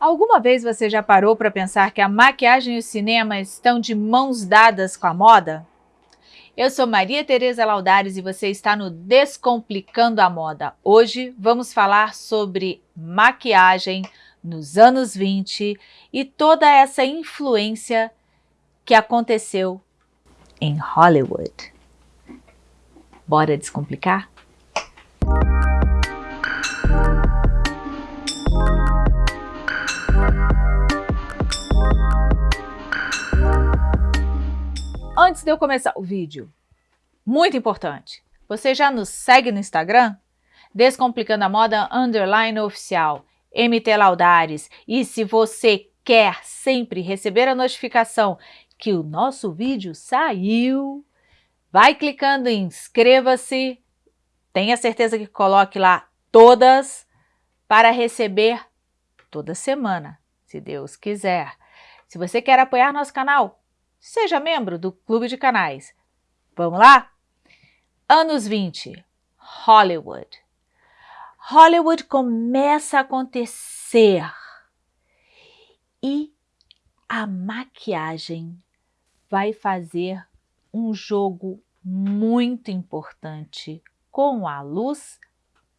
Alguma vez você já parou para pensar que a maquiagem e o cinema estão de mãos dadas com a moda? Eu sou Maria Tereza Laudares e você está no Descomplicando a Moda. Hoje vamos falar sobre maquiagem nos anos 20 e toda essa influência que aconteceu em Hollywood. Bora descomplicar? De eu começar o vídeo, muito importante, você já nos segue no Instagram? Descomplicando a Moda Underline Oficial, MT Laudares. E se você quer sempre receber a notificação que o nosso vídeo saiu, vai clicando em inscreva-se, tenha certeza que coloque lá todas para receber toda semana, se Deus quiser. Se você quer apoiar nosso canal, Seja membro do Clube de Canais. Vamos lá? Anos 20, Hollywood. Hollywood começa a acontecer e a maquiagem vai fazer um jogo muito importante com a luz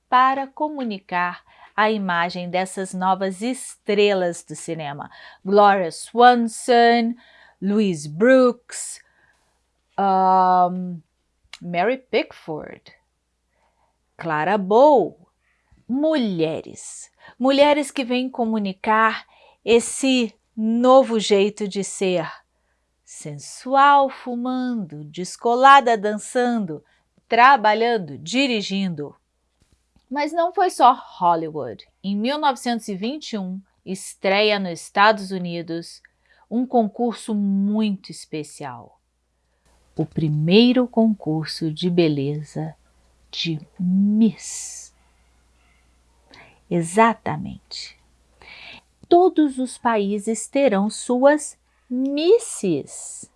para comunicar a imagem dessas novas estrelas do cinema. Gloria Swanson, Louise Brooks, um, Mary Pickford, Clara Bow, mulheres. Mulheres que vêm comunicar esse novo jeito de ser. Sensual fumando, descolada dançando, trabalhando, dirigindo. Mas não foi só Hollywood. Em 1921, estreia nos Estados Unidos um concurso muito especial. O primeiro concurso de beleza de Miss. Exatamente. Todos os países terão suas Misses.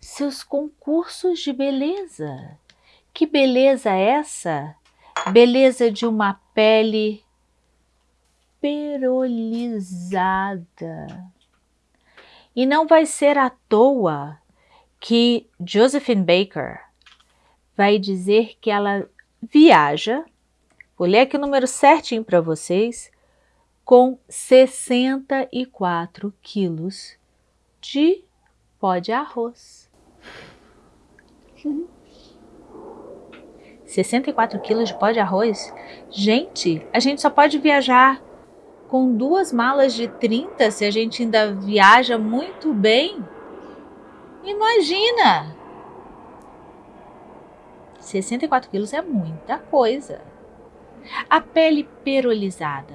Seus concursos de beleza. Que beleza é essa? Beleza de uma pele perolizada. E não vai ser à toa que Josephine Baker vai dizer que ela viaja, vou ler aqui o número certinho para vocês, com 64 quilos de pó de arroz. 64 quilos de pó de arroz? Gente, a gente só pode viajar com duas malas de 30, se a gente ainda viaja muito bem, imagina! 64 quilos é muita coisa. A pele perolizada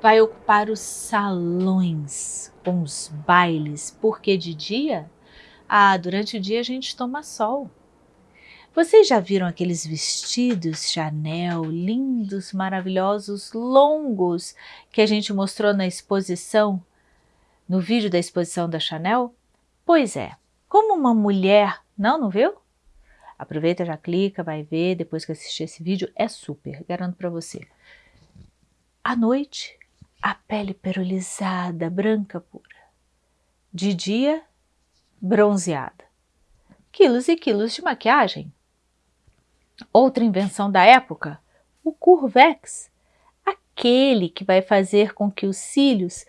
vai ocupar os salões com os bailes, porque de dia, ah, durante o dia a gente toma sol. Vocês já viram aqueles vestidos Chanel, lindos, maravilhosos, longos, que a gente mostrou na exposição, no vídeo da exposição da Chanel? Pois é, como uma mulher, não, não viu? Aproveita, já clica, vai ver, depois que assistir esse vídeo, é super, garanto para você. À noite, a pele perolizada, branca pura. De dia, bronzeada. Quilos e quilos de maquiagem. Outra invenção da época, o Curvex, aquele que vai fazer com que os cílios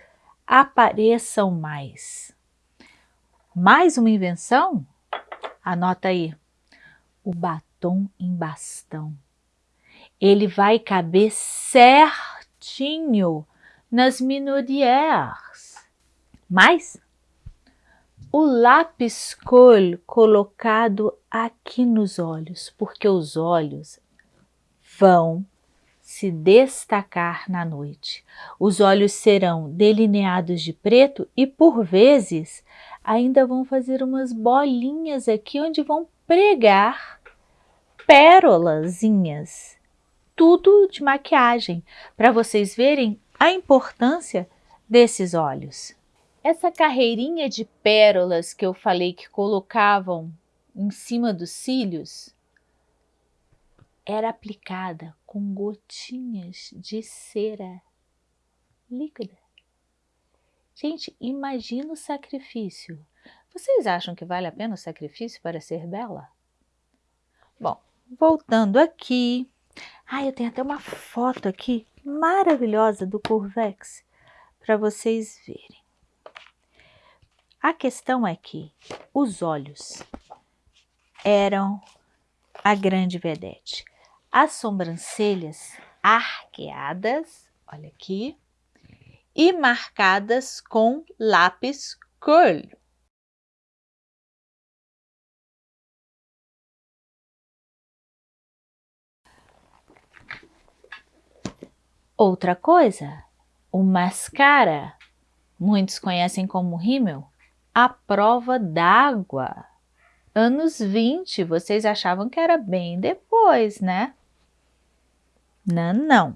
apareçam mais. Mais uma invenção? Anota aí, o batom em bastão. Ele vai caber certinho nas minorières. Mais o lápis col colocado aqui nos olhos, porque os olhos vão se destacar na noite. Os olhos serão delineados de preto e, por vezes, ainda vão fazer umas bolinhas aqui onde vão pregar pérolazinhas. Tudo de maquiagem, para vocês verem a importância desses olhos. Essa carreirinha de pérolas que eu falei que colocavam em cima dos cílios era aplicada com gotinhas de cera líquida. Gente, imagina o sacrifício. Vocês acham que vale a pena o sacrifício para ser bela? Bom, voltando aqui. Ah, eu tenho até uma foto aqui maravilhosa do Curvex para vocês verem. A questão é que os olhos eram a grande vedete. As sobrancelhas arqueadas, olha aqui, e marcadas com lápis cor. Outra coisa, o mascara, muitos conhecem como rímel, a prova d'água. Anos 20, vocês achavam que era bem depois, né? Não, não.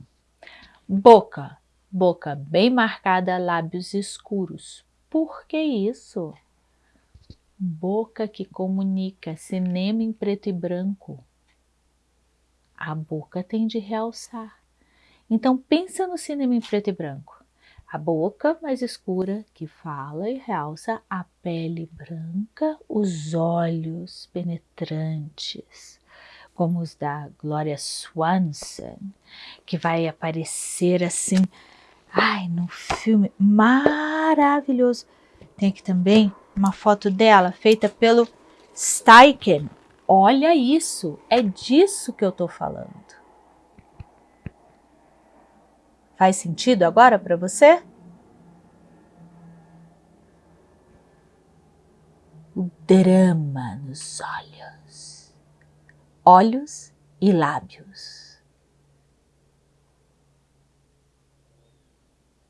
Boca, boca bem marcada, lábios escuros. Por que isso? Boca que comunica, cinema em preto e branco. A boca tem de realçar. Então pensa no cinema em preto e branco. A boca mais escura que fala e realça a pele branca, os olhos penetrantes, como os da Gloria Swanson, que vai aparecer assim, ai, no filme maravilhoso. Tem aqui também uma foto dela feita pelo Steichen. Olha isso, é disso que eu tô falando. Faz sentido agora para você? O drama nos olhos, olhos e lábios.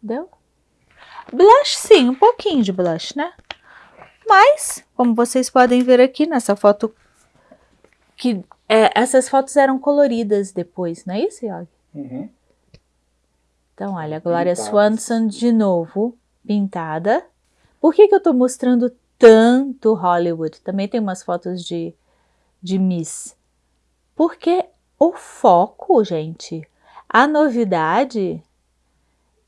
Deu? Blush, sim, um pouquinho de blush, né? Mas, como vocês podem ver aqui nessa foto, que é, essas fotos eram coloridas depois, não é isso, Yogi? Uhum. Então, olha, a Glória Swanson de novo, pintada. Por que, que eu estou mostrando tanto Hollywood? Também tem umas fotos de, de Miss. Porque o foco, gente, a novidade,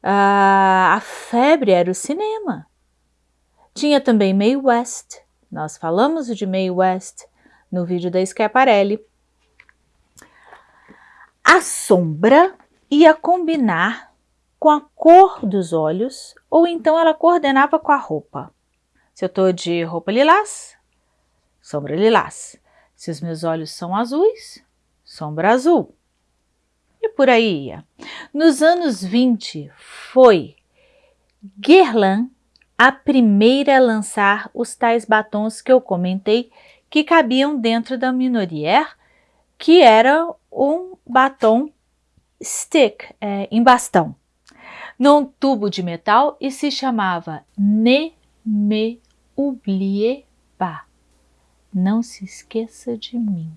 a, a febre era o cinema. Tinha também May West. Nós falamos de May West no vídeo da Schiaparelli. A sombra ia combinar com a cor dos olhos, ou então ela coordenava com a roupa. Se eu estou de roupa lilás, sombra lilás. Se os meus olhos são azuis, sombra azul. E por aí ia. Nos anos 20, foi Guerlain a primeira a lançar os tais batons que eu comentei que cabiam dentro da Minorier, que era um batom stick, é, em bastão num tubo de metal e se chamava Ne me oubliez pas. Não se esqueça de mim.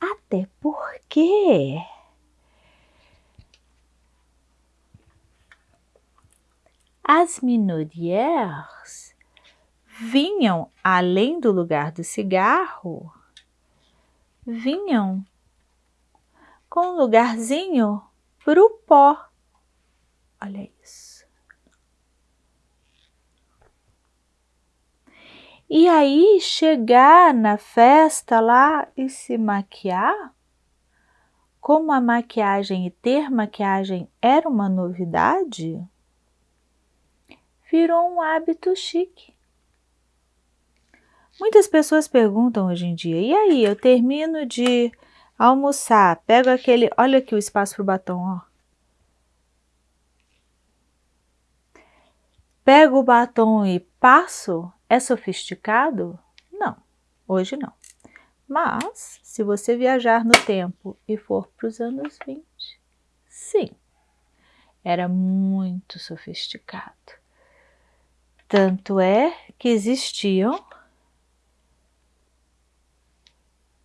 Até porque as minorières vinham além do lugar do cigarro, vinham com um lugarzinho para o pó Olha isso. E aí chegar na festa lá e se maquiar, como a maquiagem e ter maquiagem era uma novidade, virou um hábito chique. Muitas pessoas perguntam hoje em dia, e aí, eu termino de almoçar, pego aquele, olha aqui o espaço para o batom, ó. Pego o batom e passo? É sofisticado? Não, hoje não. Mas, se você viajar no tempo e for para os anos 20, sim, era muito sofisticado. Tanto é que existiam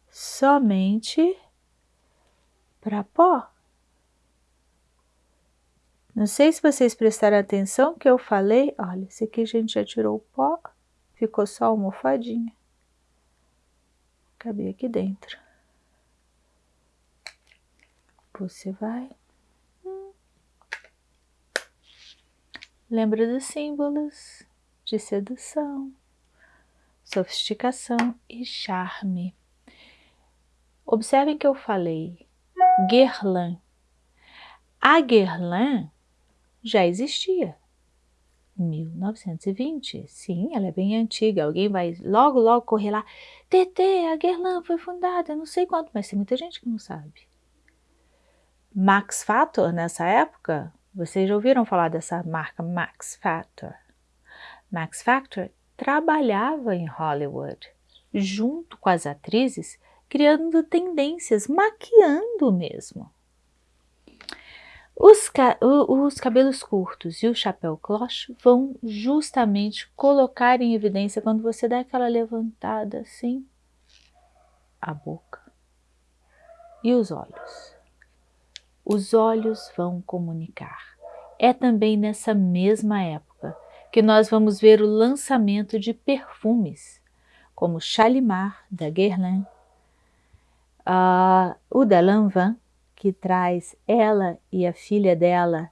somente para pó. Não sei se vocês prestaram atenção que eu falei, olha, esse aqui a gente já tirou o pó, ficou só a almofadinha. Cabia aqui dentro. Você vai lembra dos símbolos de sedução, sofisticação e charme. Observem que eu falei Guerlain. A Guerlain já existia. 1920, sim, ela é bem antiga. Alguém vai logo, logo correr lá. TT, a Guerlain foi fundada, não sei quanto, mas tem muita gente que não sabe. Max Factor, nessa época, vocês já ouviram falar dessa marca Max Factor? Max Factor trabalhava em Hollywood, junto com as atrizes, criando tendências, maquiando mesmo. Os, ca os, cabelos curtos e o chapéu cloche vão justamente colocar em evidência quando você dá aquela levantada assim, a boca e os olhos. Os olhos vão comunicar. É também nessa mesma época que nós vamos ver o lançamento de perfumes, como Chalimar, da Guerlain, uh, o da Lanvin, que traz ela e a filha dela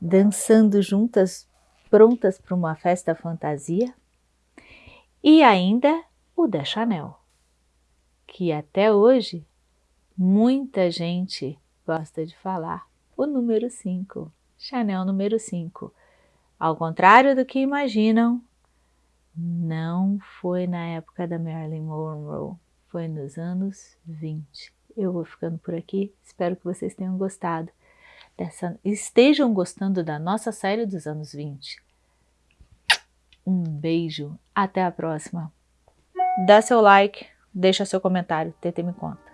dançando juntas, prontas para uma festa fantasia, e ainda o da Chanel, que até hoje muita gente gosta de falar, o número 5, Chanel número 5. Ao contrário do que imaginam, não foi na época da Marilyn Monroe, foi nos anos 20. Eu vou ficando por aqui, espero que vocês tenham gostado dessa, estejam gostando da nossa série dos anos 20. Um beijo, até a próxima. Dá seu like, deixa seu comentário, TT me conta.